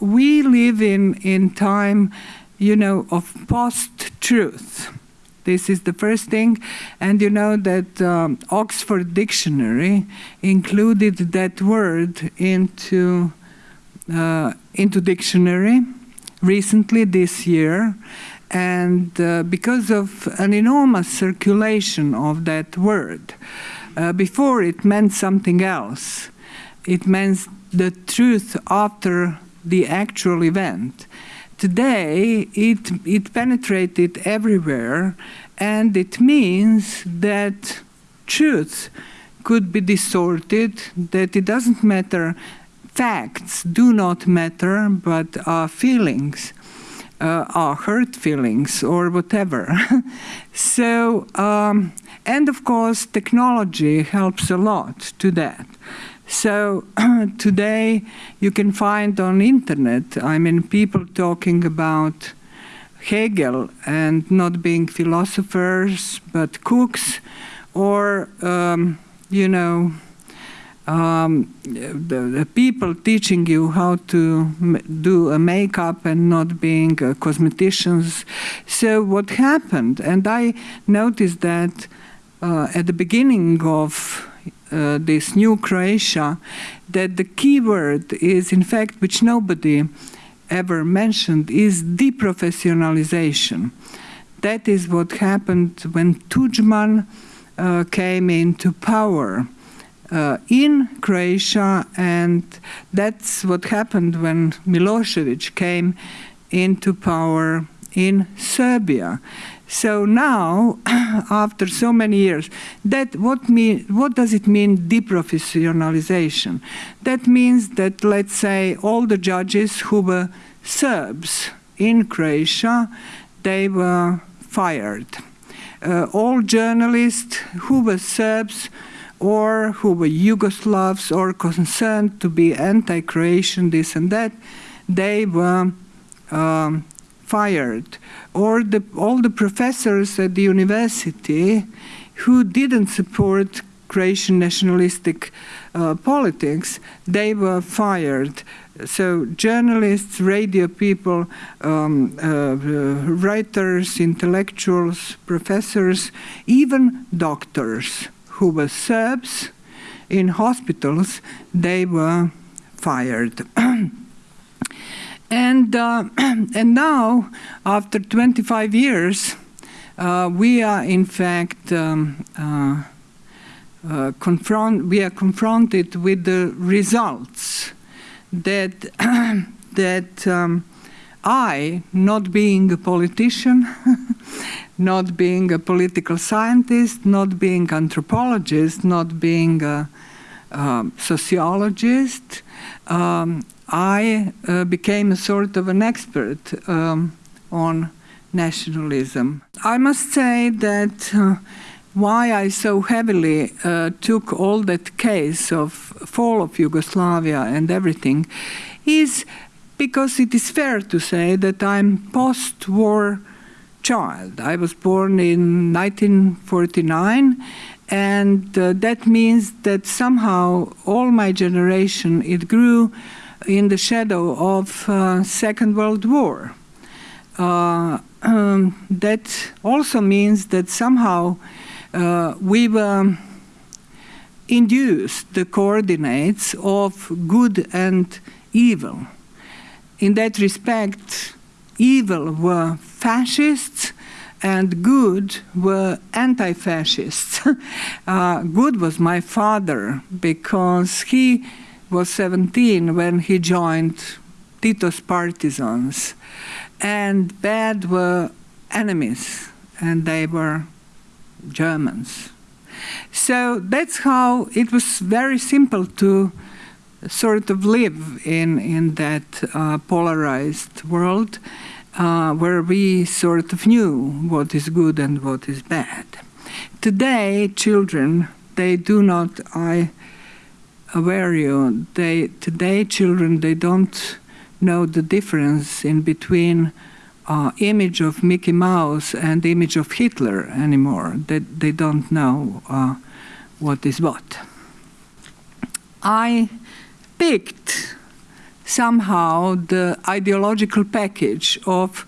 We live in, in time, you know, of post-truth. This is the first thing. And you know that um, Oxford Dictionary included that word into, uh, into dictionary recently this year. And uh, because of an enormous circulation of that word, uh, before it meant something else. It meant the truth after the actual event. Today, it, it penetrated everywhere, and it means that truth could be distorted, that it doesn't matter, facts do not matter, but our feelings, uh, our hurt feelings, or whatever. so, um, and of course, technology helps a lot to that. So today you can find on internet, I mean, people talking about Hegel and not being philosophers, but cooks, or, um, you know, um, the, the, people teaching you how to do a makeup and not being uh, cosmeticians. So what happened, and I noticed that uh, at the beginning of uh, this new Croatia that the key word is, in fact, which nobody ever mentioned, is deprofessionalization. That is what happened when Tudjman uh, came into power uh, in Croatia, and that's what happened when Milosevic came into power in Serbia. So now, after so many years, that what, mean, what does it mean deprofessionalization? That means that, let's say, all the judges who were Serbs in Croatia, they were fired. Uh, all journalists who were Serbs or who were Yugoslavs or concerned to be anti-Croatian, this and that, they were um, fired, or the, all the professors at the university who didn't support Croatian nationalistic uh, politics, they were fired. So journalists, radio people, um, uh, writers, intellectuals, professors, even doctors who were Serbs in hospitals, they were fired. And, uh, and now, after 25 years, uh, we are in fact um, uh, uh confront, we are confronted with the results that, that um, I, not being a politician, not being a political scientist, not being anthropologist, not being a, a sociologist, um, I uh, became a sort of an expert um, on nationalism. I must say that uh, why I so heavily uh, took all that case of fall of Yugoslavia and everything is because it is fair to say that I'm post-war child. I was born in 1949 and uh, that means that somehow all my generation, it grew in the shadow of uh, Second World War. Uh, um, that also means that somehow uh, we were induced the coordinates of good and evil. In that respect, evil were fascists and good were anti-fascists. uh, good was my father because he was 17 when he joined Tito's partisans. And bad were enemies, and they were Germans. So that's how it was very simple to sort of live in, in that uh, polarized world uh, where we sort of knew what is good and what is bad. Today, children, they do not, I aware you, they, today children, they don't know the difference in between uh, image of Mickey Mouse and image of Hitler anymore. They, they don't know uh, what is what. I picked somehow the ideological package of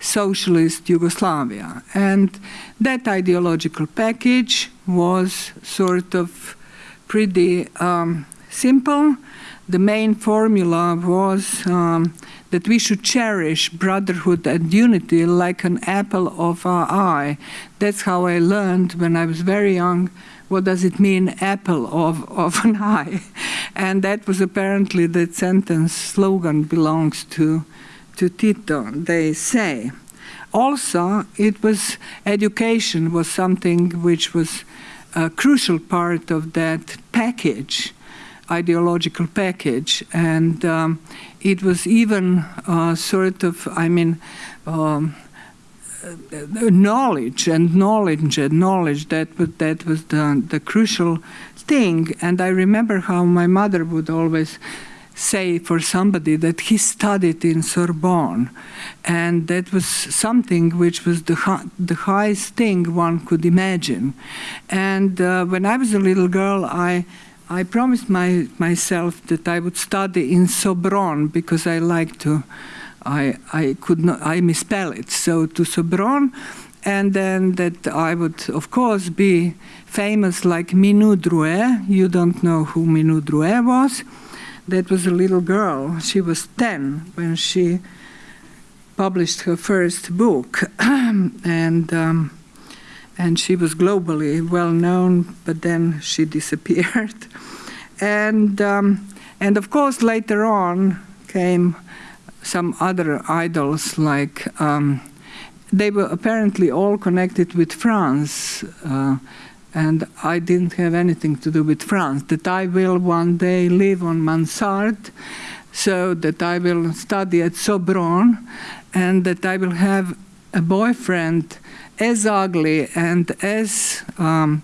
socialist Yugoslavia. And that ideological package was sort of pretty um, simple. The main formula was um, that we should cherish brotherhood and unity like an apple of our eye. That's how I learned when I was very young what does it mean, apple of, of an eye. And that was apparently the sentence slogan belongs to, to Tito, they say. Also, it was education was something which was a crucial part of that package ideological package. And um, it was even uh, sort of, I mean, um, uh, knowledge and knowledge and knowledge that was, that was the, the crucial thing. And I remember how my mother would always say for somebody that he studied in Sorbonne, and that was something which was the, the highest thing one could imagine. And uh, when I was a little girl, I I promised my, myself that I would study in Sobron because I like to, I, I could not, I misspell it. So to Sobron, and then that I would, of course, be famous like Minou Drouet. You don't know who Minou Drouet was. That was a little girl. She was 10 when she published her first book. and um, and she was globally well known, but then she disappeared. and, um, and of course, later on came some other idols, like um, they were apparently all connected with France. Uh, and I didn't have anything to do with France. That I will one day live on Mansard, so that I will study at Sorbonne, and that I will have a boyfriend as ugly and as um,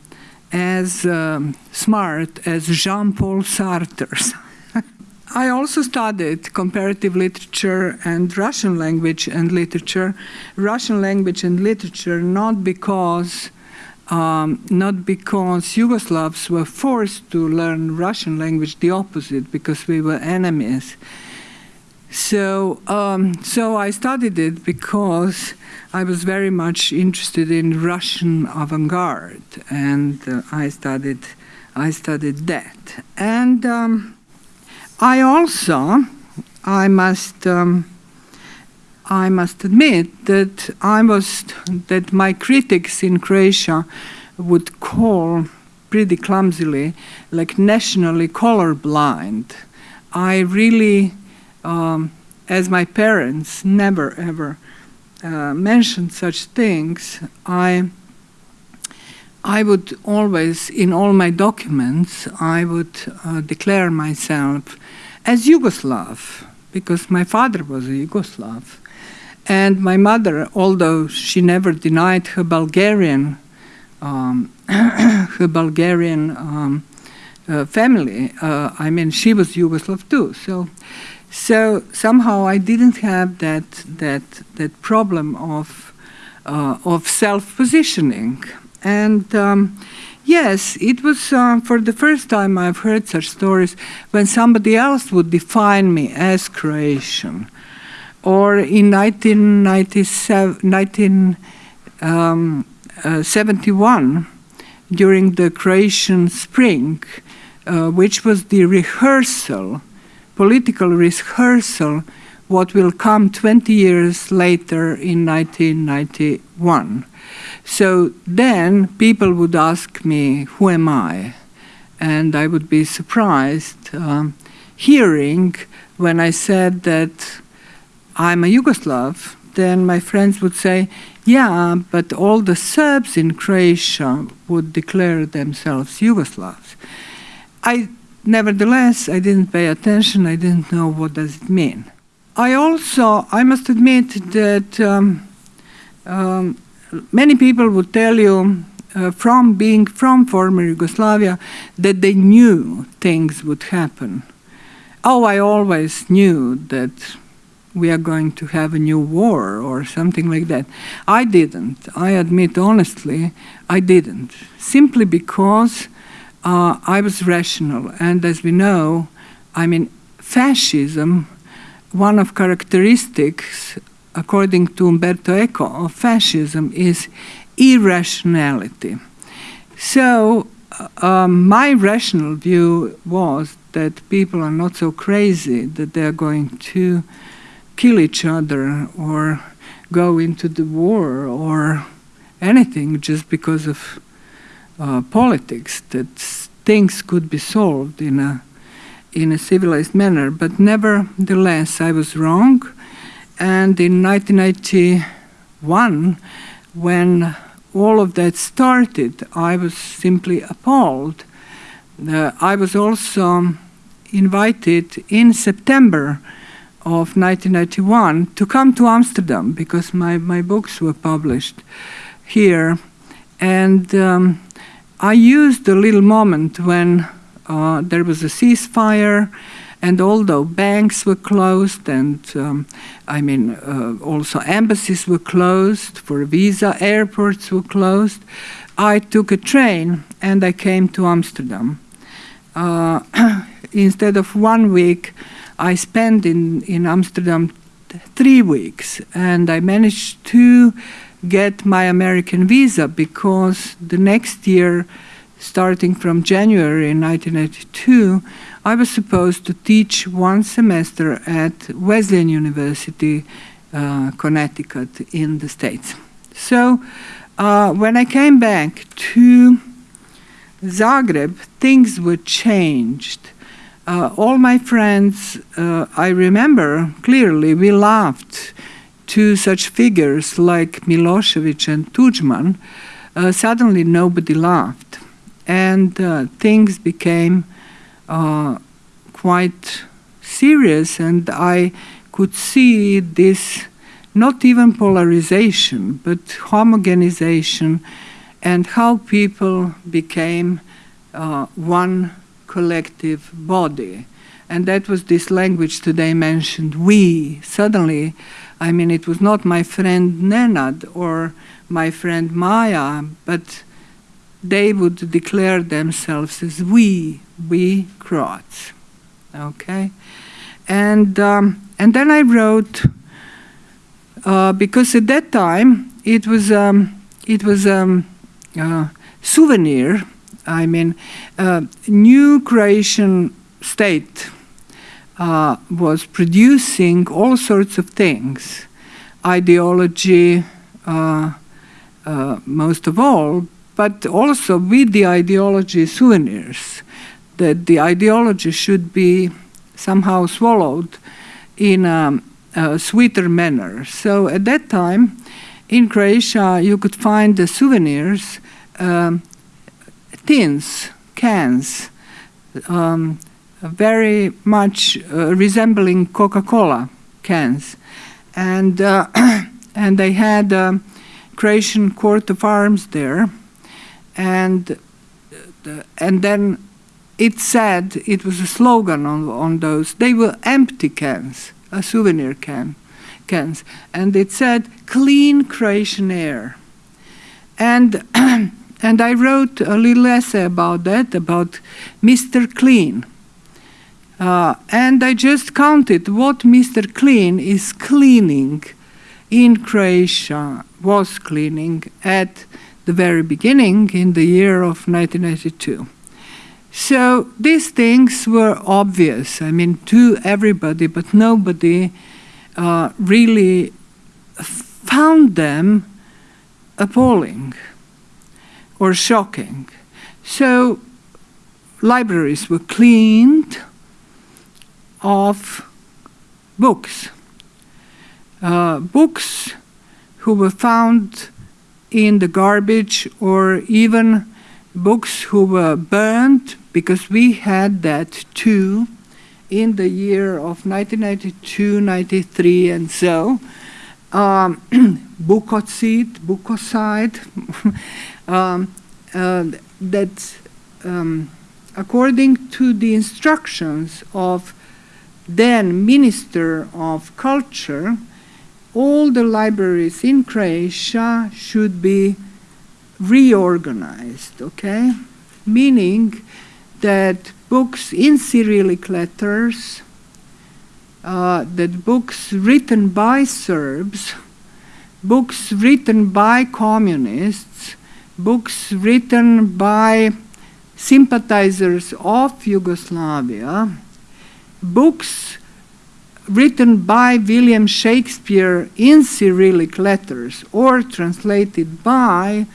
as um, smart as Jean-Paul Sartre. I also studied comparative literature and Russian language and literature. Russian language and literature not because um, not because Yugoslavs were forced to learn Russian language, the opposite, because we were enemies. So, um, so I studied it because I was very much interested in Russian avant-garde, and uh, I studied, I studied that. And um, I also, I must, um, I must admit that I was, that my critics in Croatia would call pretty clumsily, like nationally colorblind. I really um, as my parents never ever uh, mentioned such things, I I would always, in all my documents, I would uh, declare myself as Yugoslav, because my father was a Yugoslav. And my mother, although she never denied her Bulgarian, um, her Bulgarian um, uh, family, uh, I mean, she was Yugoslav too. So so somehow I didn't have that that that problem of uh, of self positioning, and um, yes, it was uh, for the first time I've heard such stories when somebody else would define me as Croatian, or in 1971 um, uh, during the Croatian Spring, uh, which was the rehearsal political rehearsal what will come 20 years later in 1991. So then people would ask me, who am I? And I would be surprised um, hearing when I said that I'm a Yugoslav, then my friends would say, yeah, but all the Serbs in Croatia would declare themselves Yugoslavs. I Nevertheless, I didn't pay attention. I didn't know what does it mean. I also, I must admit that um, um, many people would tell you uh, from being from former Yugoslavia that they knew things would happen. Oh, I always knew that we are going to have a new war or something like that. I didn't. I admit honestly, I didn't. Simply because uh, I was rational. And as we know, I mean, fascism, one of characteristics, according to Umberto Eco, of fascism is irrationality. So um, my rational view was that people are not so crazy that they're going to kill each other or go into the war or anything just because of uh, politics, that things could be solved in a, in a civilized manner. But nevertheless, I was wrong. And in 1991, when all of that started, I was simply appalled. Uh, I was also invited in September of 1991 to come to Amsterdam because my, my books were published here. And um, I used a little moment when uh, there was a ceasefire and although banks were closed and um, I mean uh, also embassies were closed for visa, airports were closed, I took a train and I came to Amsterdam. Uh, instead of one week, I spent in, in Amsterdam three weeks and I managed to get my American visa because the next year, starting from January 1982, I was supposed to teach one semester at Wesleyan University, uh, Connecticut, in the States. So uh, when I came back to Zagreb, things were changed. Uh, all my friends, uh, I remember clearly, we laughed to such figures like Milosevic and Tudjman. Uh, suddenly nobody laughed. And uh, things became quite serious, and I could see this not even polarization, but homogenization, and how people became uh, one collective body. And that was this language today mentioned, we. Suddenly, I mean, it was not my friend Nenad or my friend Maya, but they would declare themselves as we, we Croats. Okay? And, um, and then I wrote, uh, because at that time it was, um, it was um, uh, souvenir, I mean, uh, new Croatian state uh, was producing all sorts of things, ideology, uh, uh, most of all, but also with the ideology souvenirs, that the ideology should be somehow swallowed in a, a sweeter manner. So at that time, in Croatia, you could find the souvenirs, um, tins, cans, um, very much uh, resembling Coca-Cola cans. And, uh, and they had a Croatian coat of arms there and and then it said it was a slogan on on those. They were empty cans, a souvenir can cans, and it said "clean Croatian air." And and I wrote a little essay about that, about Mr. Clean. Uh, and I just counted what Mr. Clean is cleaning in Croatia, was cleaning at the very beginning in the year of 1982. So these things were obvious, I mean, to everybody, but nobody uh, really found them appalling or shocking. So libraries were cleaned of books. Uh, books who were found in the garbage or even books who were burned because we had that too in the year of 1992, 93 and so. Um, Bukocid, Bukocide, um, uh, that um, according to the instructions of then Minister of Culture, all the libraries in Croatia should be reorganized, okay? Meaning that books in Cyrillic letters uh, that books written by Serbs, books written by communists, books written by sympathizers of Yugoslavia, books written by William Shakespeare in Cyrillic letters or translated by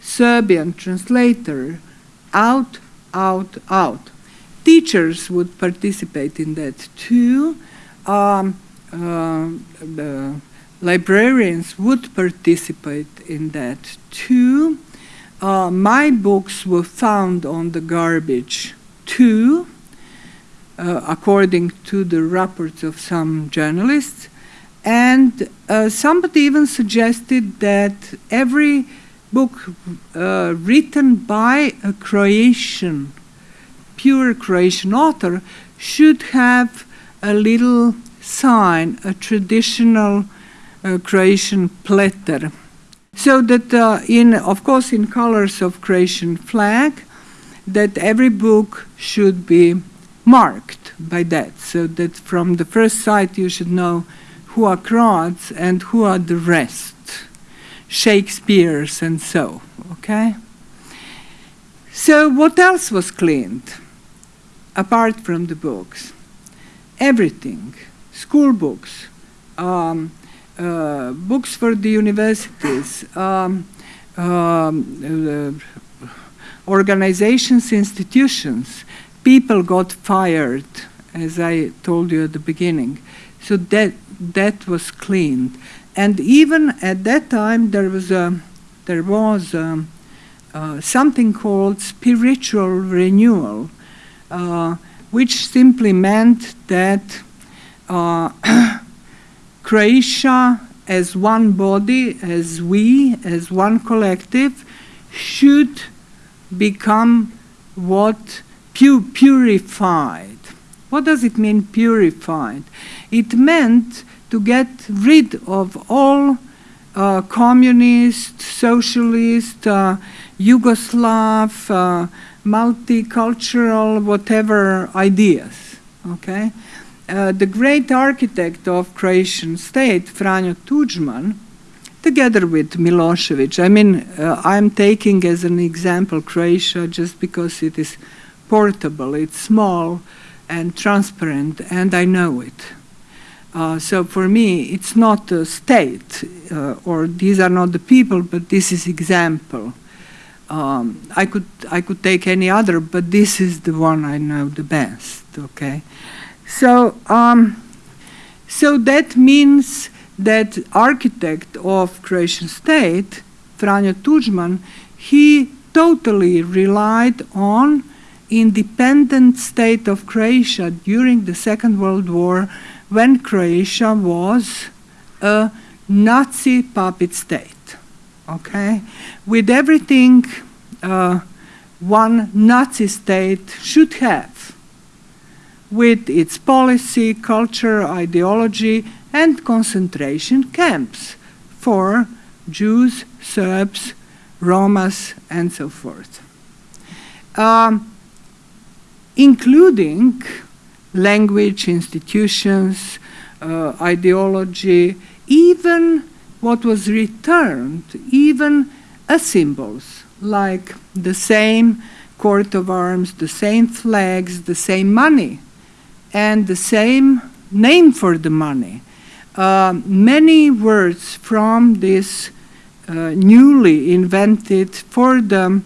Serbian translator out, out, out. Teachers would participate in that too. Um, uh, librarians would participate in that too. Uh, my books were found on the garbage too, uh, according to the reports of some journalists. And uh, somebody even suggested that every book uh, written by a Croatian, pure Croatian author, should have a little sign, a traditional uh, Croatian pleter. So that uh, in, of course, in colors of Croatian flag, that every book should be marked by that, so that from the first sight you should know who are Croats and who are the rest, Shakespeare's and so, okay? So what else was cleaned, apart from the books? Everything, school books, um, uh, books for the universities, um, um, uh, organizations, institutions, people got fired, as I told you at the beginning. So that, that was cleaned. And even at that time, there was, a, there was a, uh, something called spiritual renewal, uh, which simply meant that uh, Croatia as one body, as we, as one collective, should become what pu purified. What does it mean, purified? It meant to get rid of all uh, communist, socialist, uh, Yugoslav, uh, multicultural, whatever ideas. Okay, uh, the great architect of Croatian state, Franjo Tudjman, together with Milosevic. I mean, uh, I'm taking as an example Croatia just because it is portable, it's small and transparent, and I know it. Uh, so for me, it's not a state, uh, or these are not the people, but this is example. Um, I could I could take any other, but this is the one I know the best. Okay, so um, so that means that architect of Croatian state, Franjo Tudjman, he totally relied on independent state of Croatia during the Second World War when Croatia was a Nazi puppet state, okay? With everything uh, one Nazi state should have, with its policy, culture, ideology, and concentration camps for Jews, Serbs, Romas, and so forth. Um, including language, institutions, uh, ideology, even what was returned, even as symbols, like the same coat of arms, the same flags, the same money, and the same name for the money. Uh, many words from this uh, newly invented for the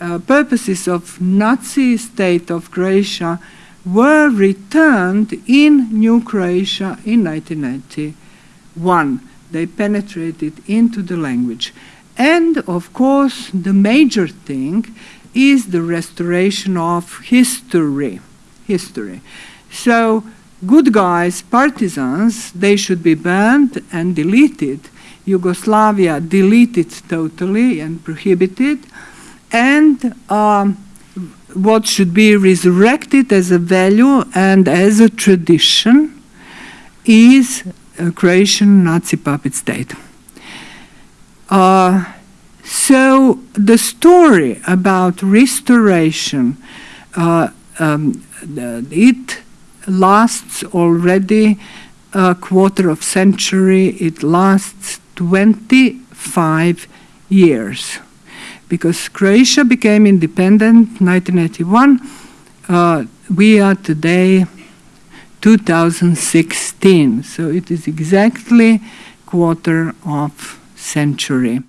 uh, purposes of Nazi state of Croatia were returned in New Croatia in 1991. They penetrated into the language. And of course, the major thing is the restoration of history. History. So, good guys, partisans, they should be banned and deleted. Yugoslavia deleted totally and prohibited and um, what should be resurrected as a value and as a tradition is a Croatian Nazi puppet state. Uh, so the story about restoration, uh, um, it lasts already a quarter of century. It lasts 25 years because Croatia became independent 1981. Uh, we are today 2016, so it is exactly quarter of century.